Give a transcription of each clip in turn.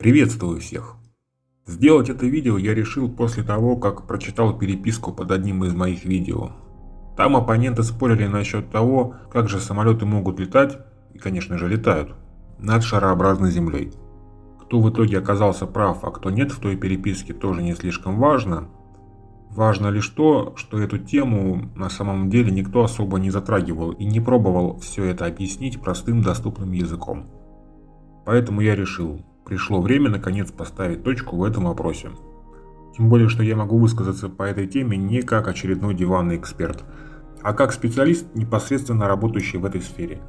Приветствую всех! Сделать это видео я решил после того, как прочитал переписку под одним из моих видео. Там оппоненты спорили насчет того, как же самолеты могут летать, и конечно же летают, над шарообразной землей. Кто в итоге оказался прав, а кто нет в той переписке тоже не слишком важно. Важно лишь то, что эту тему на самом деле никто особо не затрагивал и не пробовал все это объяснить простым доступным языком. Поэтому я решил, Пришло время наконец поставить точку в этом вопросе. Тем более, что я могу высказаться по этой теме не как очередной диванный эксперт, а как специалист, непосредственно работающий в этой сфере.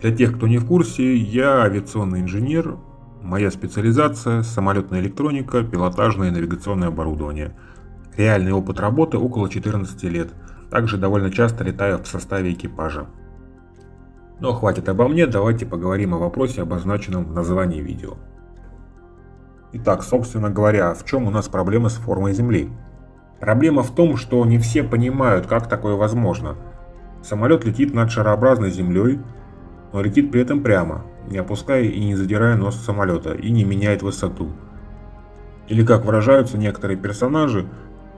Для тех, кто не в курсе, я авиационный инженер, моя специализация – самолетная электроника, пилотажное и навигационное оборудование. Реальный опыт работы около 14 лет, также довольно часто летаю в составе экипажа. Но хватит обо мне, давайте поговорим о вопросе, обозначенном в названии видео. Итак, собственно говоря, в чем у нас проблема с формой Земли? Проблема в том, что не все понимают, как такое возможно. Самолет летит над шарообразной Землей, но летит при этом прямо, не опуская и не задирая нос самолета, и не меняет высоту. Или как выражаются некоторые персонажи,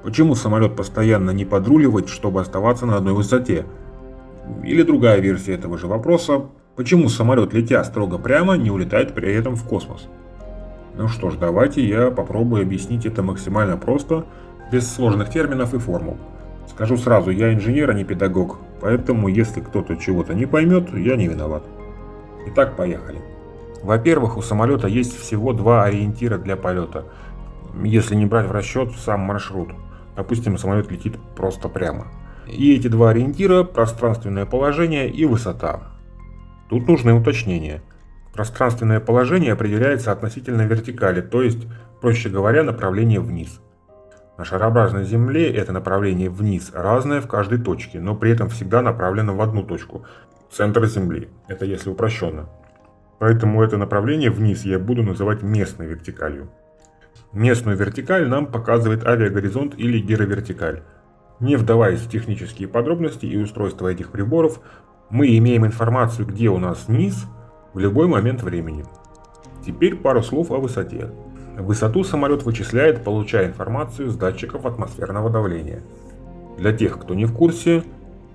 почему самолет постоянно не подруливает, чтобы оставаться на одной высоте? Или другая версия этого же вопроса, почему самолет, летя строго прямо, не улетает при этом в космос? Ну что ж, давайте я попробую объяснить это максимально просто, без сложных терминов и формул. Скажу сразу, я инженер, а не педагог, поэтому если кто-то чего-то не поймет, я не виноват. Итак, поехали. Во-первых, у самолета есть всего два ориентира для полета, если не брать в расчет сам маршрут. Допустим, самолет летит просто прямо. И эти два ориентира – пространственное положение и высота. Тут нужны уточнения – Пространственное положение определяется относительно вертикали, то есть, проще говоря, направление вниз. На шарообразной Земле это направление вниз разное в каждой точке, но при этом всегда направлено в одну точку – центр Земли. Это если упрощенно. Поэтому это направление вниз я буду называть местной вертикалью. Местную вертикаль нам показывает авиагоризонт или гировертикаль. Не вдаваясь в технические подробности и устройства этих приборов, мы имеем информацию, где у нас низ – в любой момент времени. Теперь пару слов о высоте. Высоту самолет вычисляет, получая информацию с датчиков атмосферного давления. Для тех, кто не в курсе,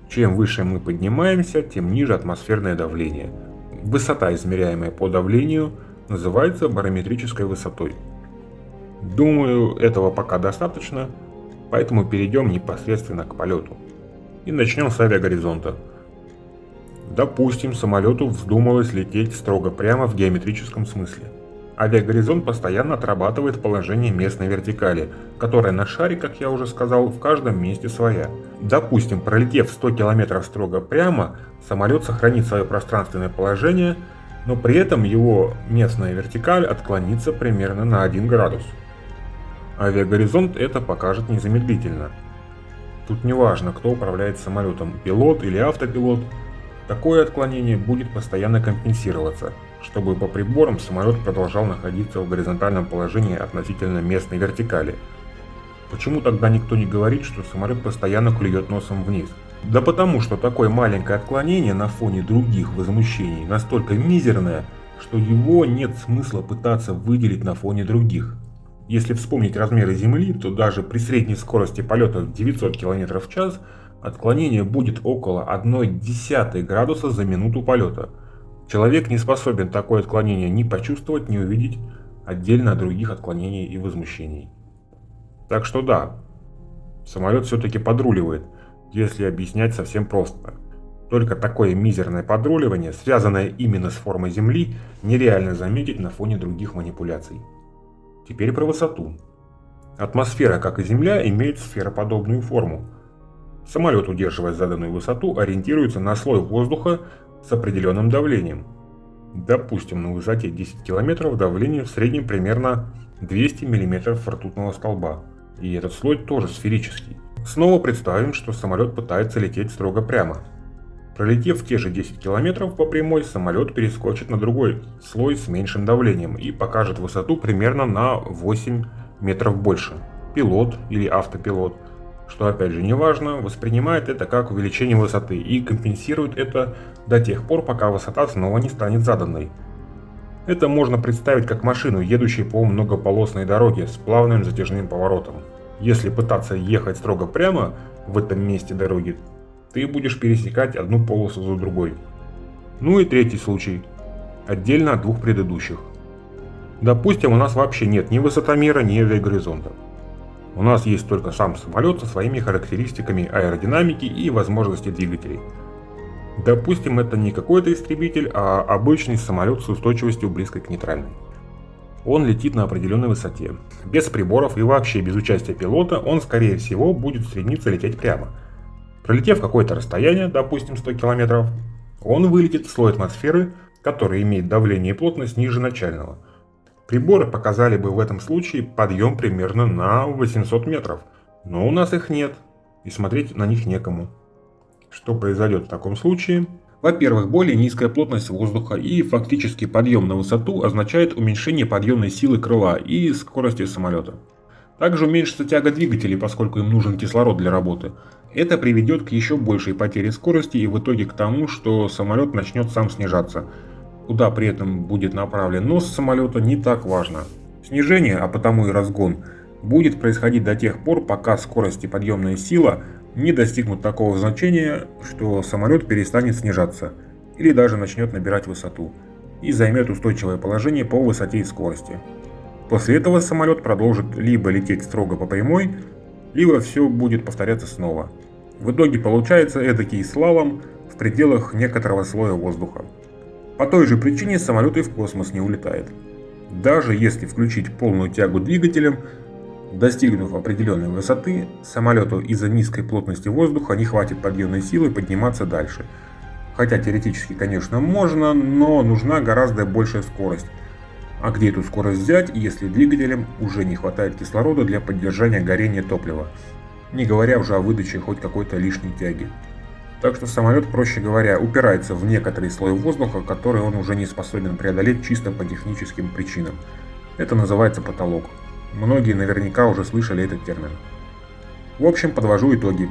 чем выше мы поднимаемся, тем ниже атмосферное давление. Высота, измеряемая по давлению, называется барометрической высотой. Думаю, этого пока достаточно, поэтому перейдем непосредственно к полету. И начнем с авиагоризонта. Допустим, самолету вздумалось лететь строго прямо в геометрическом смысле. Авиагоризонт постоянно отрабатывает положение местной вертикали, которая на шаре, как я уже сказал, в каждом месте своя. Допустим, пролетев 100 км строго прямо, самолет сохранит свое пространственное положение, но при этом его местная вертикаль отклонится примерно на 1 градус. Авиагоризонт это покажет незамедлительно. Тут не важно, кто управляет самолетом, пилот или автопилот – Такое отклонение будет постоянно компенсироваться, чтобы по приборам самолет продолжал находиться в горизонтальном положении относительно местной вертикали. Почему тогда никто не говорит, что самолет постоянно клюет носом вниз? Да потому что такое маленькое отклонение на фоне других возмущений настолько мизерное, что его нет смысла пытаться выделить на фоне других. Если вспомнить размеры Земли, то даже при средней скорости полета в 900 км в час – Отклонение будет около 1,1 градуса за минуту полета. Человек не способен такое отклонение ни почувствовать, ни увидеть отдельно от других отклонений и возмущений. Так что да, самолет все-таки подруливает, если объяснять совсем просто. Только такое мизерное подруливание, связанное именно с формой Земли, нереально заметить на фоне других манипуляций. Теперь про высоту. Атмосфера, как и Земля, имеет сфероподобную форму, Самолет, удерживая заданную высоту, ориентируется на слой воздуха с определенным давлением. Допустим, на высоте 10 км давление в среднем примерно 200 мм ртутного столба. И этот слой тоже сферический. Снова представим, что самолет пытается лететь строго прямо. Пролетев те же 10 км по прямой, самолет перескочит на другой слой с меньшим давлением и покажет высоту примерно на 8 метров больше. Пилот или автопилот – что опять же не важно, воспринимает это как увеличение высоты и компенсирует это до тех пор, пока высота снова не станет заданной. Это можно представить как машину, едущую по многополосной дороге с плавным затяжным поворотом. Если пытаться ехать строго прямо в этом месте дороги, ты будешь пересекать одну полосу за другой. Ну и третий случай, отдельно от двух предыдущих. Допустим, у нас вообще нет ни высотомера, ни авиагоризонта. У нас есть только сам самолет со своими характеристиками аэродинамики и возможности двигателей. Допустим, это не какой-то истребитель, а обычный самолет с устойчивостью близкой к нейтральной. Он летит на определенной высоте. Без приборов и вообще без участия пилота он, скорее всего, будет стремиться лететь прямо. Пролетев какое-то расстояние, допустим 100 км, он вылетит в слой атмосферы, который имеет давление и плотность ниже начального – Приборы показали бы в этом случае подъем примерно на 800 метров, но у нас их нет, и смотреть на них некому. Что произойдет в таком случае? Во-первых, более низкая плотность воздуха и фактически подъем на высоту означает уменьшение подъемной силы крыла и скорости самолета. Также уменьшится тяга двигателей, поскольку им нужен кислород для работы. Это приведет к еще большей потере скорости и в итоге к тому, что самолет начнет сам снижаться – Куда при этом будет направлен нос самолета не так важно. Снижение, а потому и разгон, будет происходить до тех пор, пока скорость и подъемная сила не достигнут такого значения, что самолет перестанет снижаться или даже начнет набирать высоту и займет устойчивое положение по высоте и скорости. После этого самолет продолжит либо лететь строго по прямой, либо все будет повторяться снова. В итоге получается эдакий слалом в пределах некоторого слоя воздуха. По той же причине самолет и в космос не улетает. Даже если включить полную тягу двигателем, достигнув определенной высоты, самолету из-за низкой плотности воздуха не хватит подъемной силы подниматься дальше. Хотя теоретически, конечно, можно, но нужна гораздо большая скорость. А где эту скорость взять, если двигателям уже не хватает кислорода для поддержания горения топлива? Не говоря уже о выдаче хоть какой-то лишней тяги. Так что самолет, проще говоря, упирается в некоторый слой воздуха, который он уже не способен преодолеть чисто по техническим причинам. Это называется потолок. Многие наверняка уже слышали этот термин. В общем, подвожу итоги.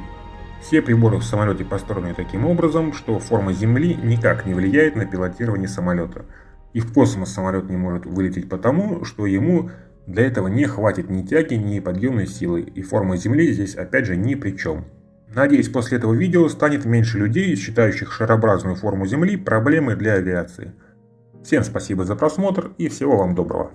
Все приборы в самолете построены таким образом, что форма Земли никак не влияет на пилотирование самолета. И в космос самолет не может вылететь потому, что ему для этого не хватит ни тяги, ни подъемной силы, и форма Земли здесь опять же ни при чем. Надеюсь, после этого видео станет меньше людей, считающих шарообразную форму Земли проблемой для авиации. Всем спасибо за просмотр и всего вам доброго.